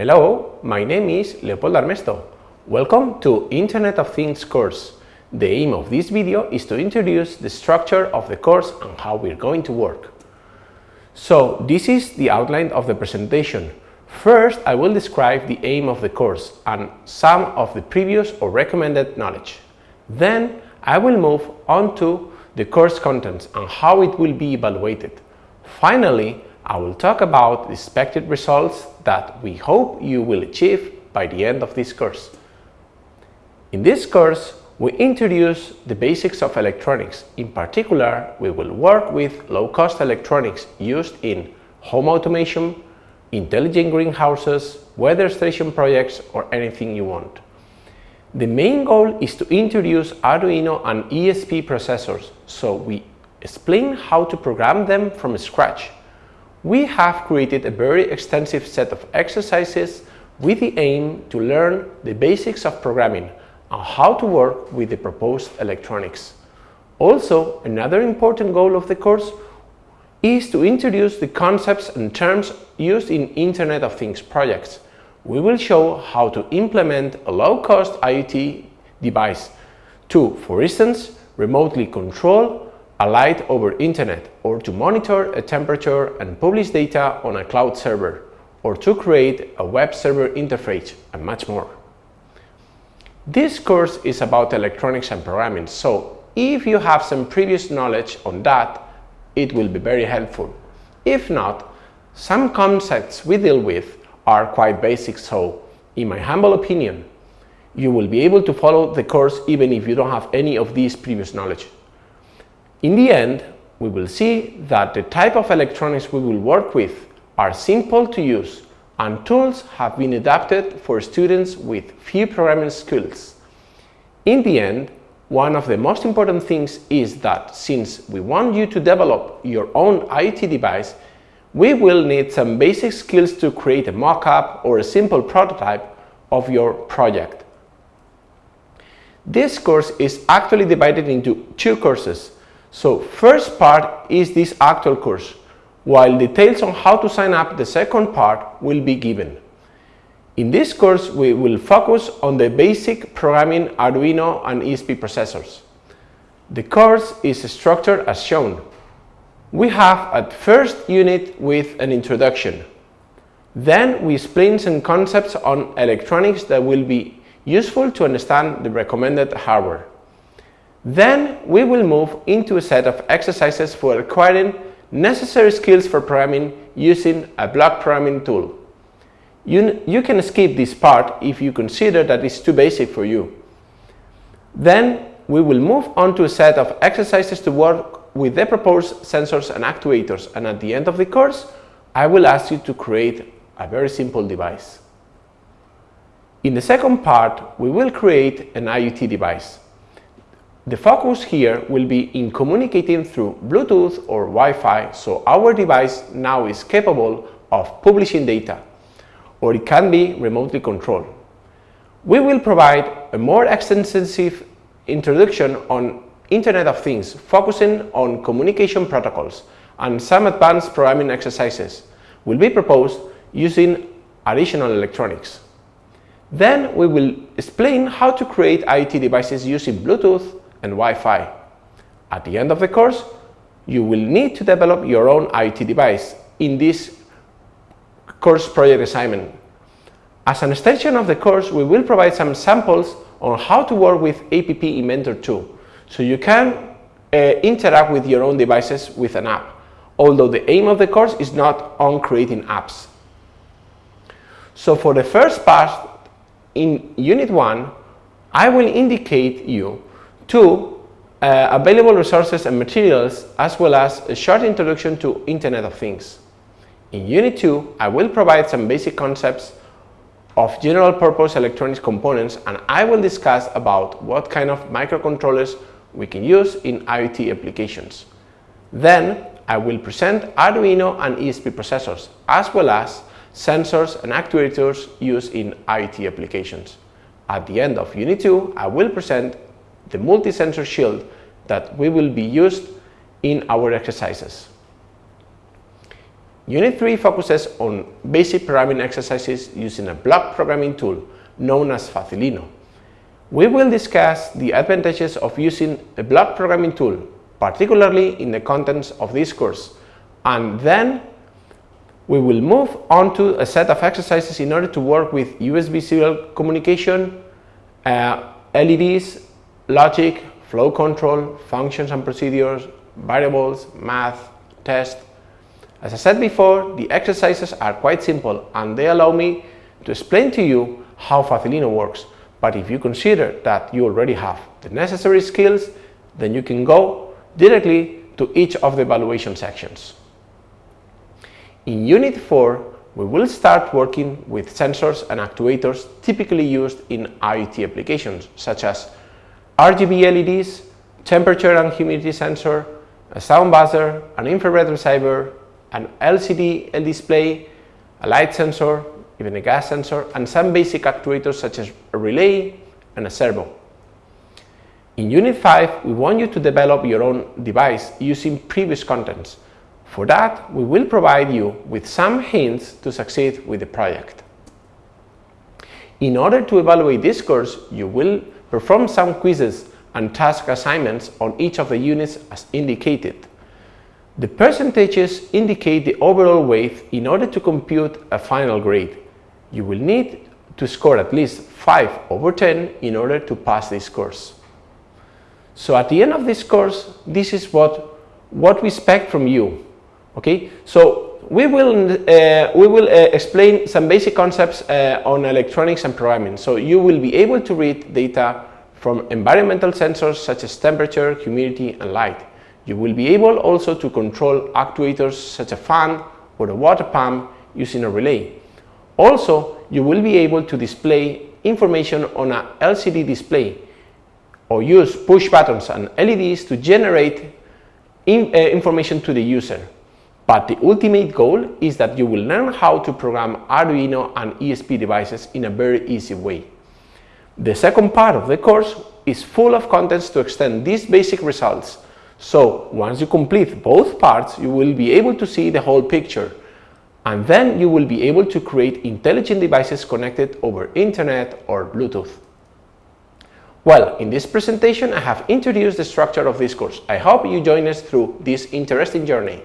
Hello, my name is Leopoldo Armesto. Welcome to Internet of Things course. The aim of this video is to introduce the structure of the course and how we're going to work. So this is the outline of the presentation. First, I will describe the aim of the course and some of the previous or recommended knowledge. Then I will move on to the course contents and how it will be evaluated. Finally, I will talk about the expected results that we hope you will achieve by the end of this course. In this course, we introduce the basics of electronics. In particular, we will work with low-cost electronics used in home automation, intelligent greenhouses, weather station projects, or anything you want. The main goal is to introduce Arduino and ESP processors, so we explain how to program them from scratch. We have created a very extensive set of exercises with the aim to learn the basics of programming and how to work with the proposed electronics. Also, another important goal of the course is to introduce the concepts and terms used in Internet of Things projects we will show how to implement a low-cost IoT device to, for instance, remotely control a light over internet or to monitor a temperature and publish data on a cloud server or to create a web server interface and much more. This course is about electronics and programming, so if you have some previous knowledge on that, it will be very helpful. If not, some concepts we deal with are quite basic, so in my humble opinion, you will be able to follow the course even if you don't have any of these previous knowledge. In the end, we will see that the type of electronics we will work with are simple to use and tools have been adapted for students with few programming skills. In the end, one of the most important things is that since we want you to develop your own IoT device, we will need some basic skills to create a mock-up or a simple prototype of your project. This course is actually divided into two courses. So first part is this actual course, while details on how to sign up the second part will be given. In this course, we will focus on the basic programming Arduino and ESP processors. The course is structured as shown. We have at first unit with an introduction. Then we explain some concepts on electronics that will be useful to understand the recommended hardware. Then we will move into a set of exercises for acquiring necessary skills for programming using a block programming tool. You, you can skip this part if you consider that it's too basic for you. Then we will move on to a set of exercises to work with the proposed sensors and actuators and at the end of the course I will ask you to create a very simple device. In the second part we will create an IoT device. The focus here will be in communicating through Bluetooth or Wi-Fi so our device now is capable of publishing data or it can be remotely controlled. We will provide a more extensive introduction on Internet of Things, focusing on communication protocols and some advanced programming exercises will be proposed using additional electronics. Then we will explain how to create IoT devices using Bluetooth and Wi-Fi. At the end of the course, you will need to develop your own IoT device in this course project assignment. As an extension of the course, we will provide some samples on how to work with APP Inventor 2 so you can uh, interact with your own devices with an app, although the aim of the course is not on creating apps. So for the first part, in Unit 1, I will indicate you two uh, available resources and materials as well as a short introduction to Internet of Things. In Unit 2, I will provide some basic concepts of general purpose electronics components and I will discuss about what kind of microcontrollers we can use in IoT applications. Then I will present Arduino and ESP processors as well as sensors and actuators used in IoT applications. At the end of Unit 2, I will present the multi-sensor shield that we will be used in our exercises. Unit 3 focuses on basic programming exercises using a block programming tool known as Facilino. We will discuss the advantages of using a block programming tool, particularly in the contents of this course, and then we will move on to a set of exercises in order to work with USB serial communication, uh, LEDs, logic, flow control, functions and procedures, variables, math, test. As I said before, the exercises are quite simple and they allow me to explain to you how Facilino works. But if you consider that you already have the necessary skills, then you can go directly to each of the evaluation sections. In Unit 4, we will start working with sensors and actuators typically used in IoT applications, such as RGB LEDs, temperature and humidity sensor, a sound buzzer, an infrared receiver, an LCD display, a light sensor, even a gas sensor, and some basic actuators such as a relay and a servo. In Unit 5, we want you to develop your own device using previous contents. For that, we will provide you with some hints to succeed with the project. In order to evaluate this course, you will perform some quizzes and task assignments on each of the units as indicated. The percentages indicate the overall weight in order to compute a final grade. You will need to score at least 5 over 10 in order to pass this course. So at the end of this course, this is what, what we expect from you. Okay, so we will, uh, we will uh, explain some basic concepts uh, on electronics and programming. So you will be able to read data from environmental sensors such as temperature, humidity and light. You will be able also to control actuators such as a fan or a water pump using a relay. Also, you will be able to display information on a LCD display or use push buttons and LEDs to generate in, uh, information to the user. But the ultimate goal is that you will learn how to program Arduino and ESP devices in a very easy way. The second part of the course is full of contents to extend these basic results. So once you complete both parts, you will be able to see the whole picture. And then you will be able to create intelligent devices connected over internet or Bluetooth. Well, in this presentation, I have introduced the structure of this course. I hope you join us through this interesting journey.